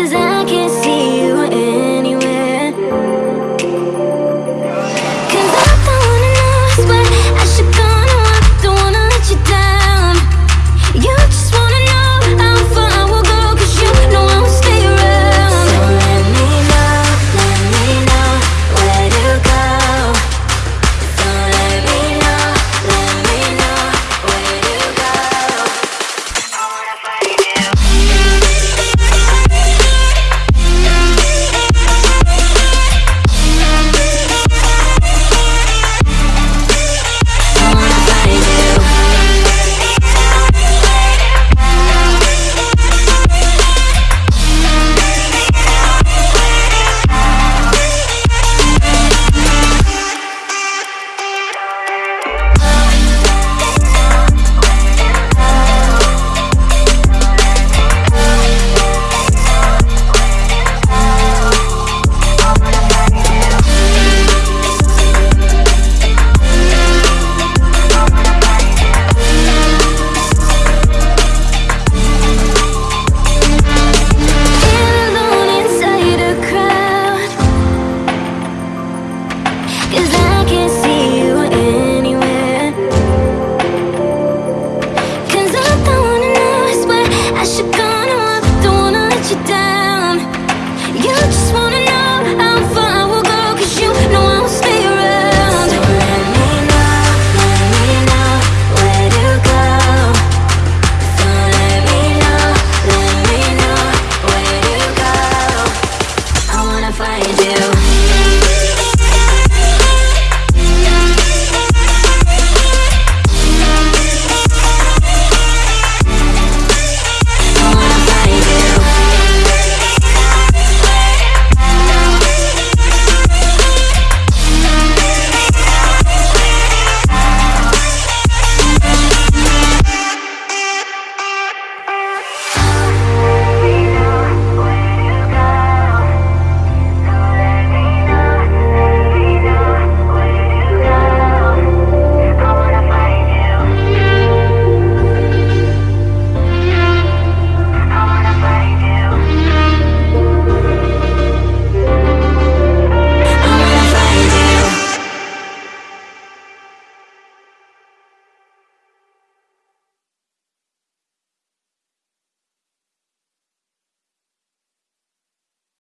Cause I can't do.